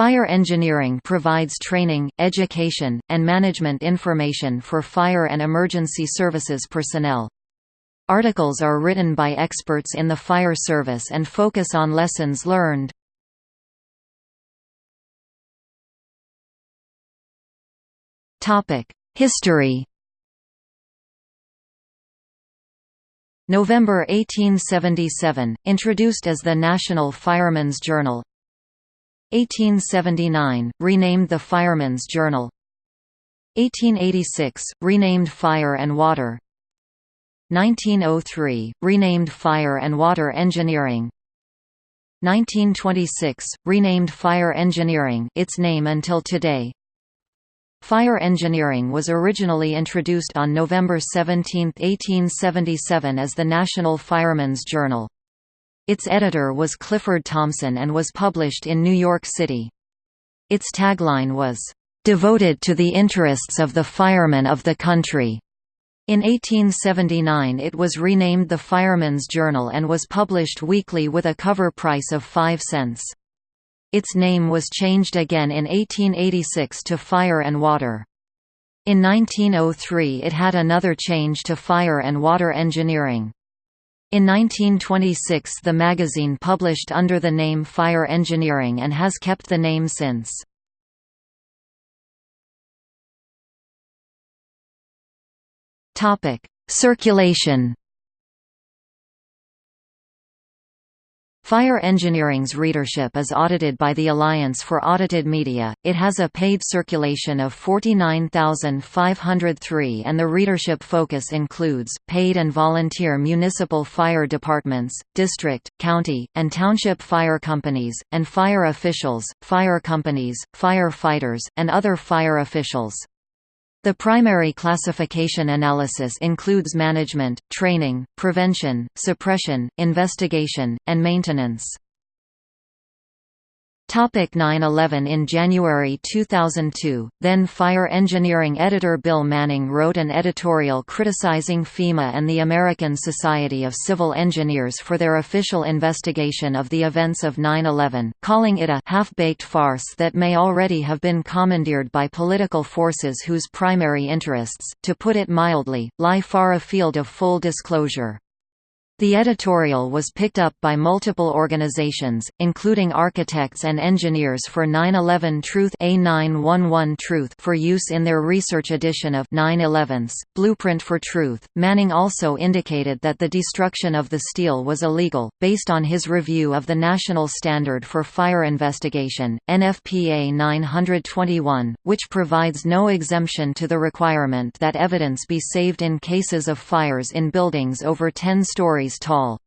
Fire engineering provides training, education, and management information for fire and emergency services personnel. Articles are written by experts in the fire service and focus on lessons learned. History November 1877, introduced as the National Firemen's Journal 1879, renamed the Fireman's Journal. 1886, renamed Fire and Water. 1903, renamed Fire and Water Engineering. 1926, renamed Fire Engineering its name until today. Fire engineering was originally introduced on November 17, 1877 as the National Firemen's Journal. Its editor was Clifford Thompson and was published in New York City. Its tagline was, "...devoted to the interests of the firemen of the country." In 1879 it was renamed the Fireman's Journal and was published weekly with a cover price of 5 cents. Its name was changed again in 1886 to Fire and Water. In 1903 it had another change to Fire and Water Engineering. In 1926 the magazine published under the name Fire Engineering and has kept the name since. Circulation Fire Engineering's readership is audited by the Alliance for Audited Media. It has a paid circulation of 49,503 and the readership focus includes paid and volunteer municipal fire departments, district, county, and township fire companies, and fire officials, fire companies, fire fighters, and other fire officials. The primary classification analysis includes management, training, prevention, suppression, investigation, and maintenance. Topic 9/11 In January 2002, then Fire Engineering editor Bill Manning wrote an editorial criticizing FEMA and the American Society of Civil Engineers for their official investigation of the events of 9/11, calling it a half-baked farce that may already have been commandeered by political forces whose primary interests, to put it mildly, lie far afield of full disclosure. The editorial was picked up by multiple organizations, including Architects and Engineers for 9/11 Truth A911 Truth for use in their research edition of 9/11's Blueprint for Truth. Manning also indicated that the destruction of the steel was illegal, based on his review of the National Standard for Fire Investigation, NFPA 921, which provides no exemption to the requirement that evidence be saved in cases of fires in buildings over 10 tall.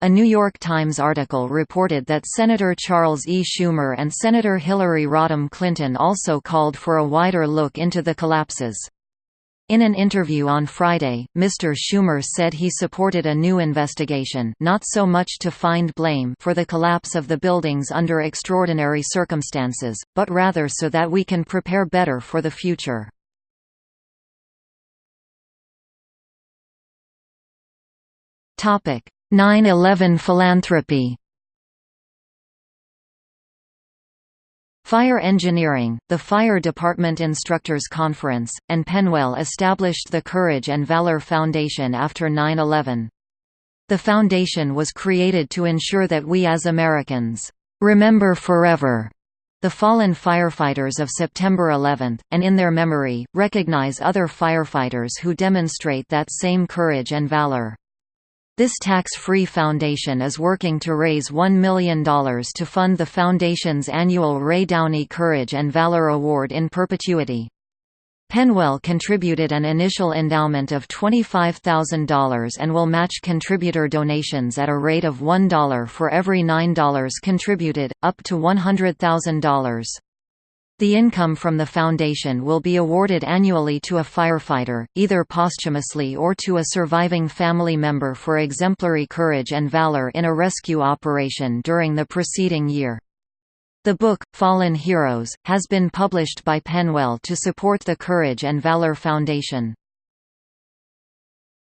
A New York Times article reported that Senator Charles E. Schumer and Senator Hillary Rodham Clinton also called for a wider look into the collapses. In an interview on Friday, Mr. Schumer said he supported a new investigation not so much to find blame for the collapse of the buildings under extraordinary circumstances, but rather so that we can prepare better for the future. 9-11 philanthropy Fire Engineering, the Fire Department Instructors Conference, and PennWell established the Courage and Valor Foundation after 9-11. The foundation was created to ensure that we as Americans, "...remember forever." the fallen firefighters of September 11, and in their memory, recognize other firefighters who demonstrate that same courage and valor. This tax-free foundation is working to raise $1 million to fund the foundation's annual Ray Downey Courage and Valor Award in perpetuity. PennWell contributed an initial endowment of $25,000 and will match contributor donations at a rate of $1 for every $9 contributed, up to $100,000. The income from the foundation will be awarded annually to a firefighter, either posthumously or to a surviving family member for exemplary courage and valor in a rescue operation during the preceding year. The book, Fallen Heroes, has been published by PennWell to support the Courage and Valor Foundation.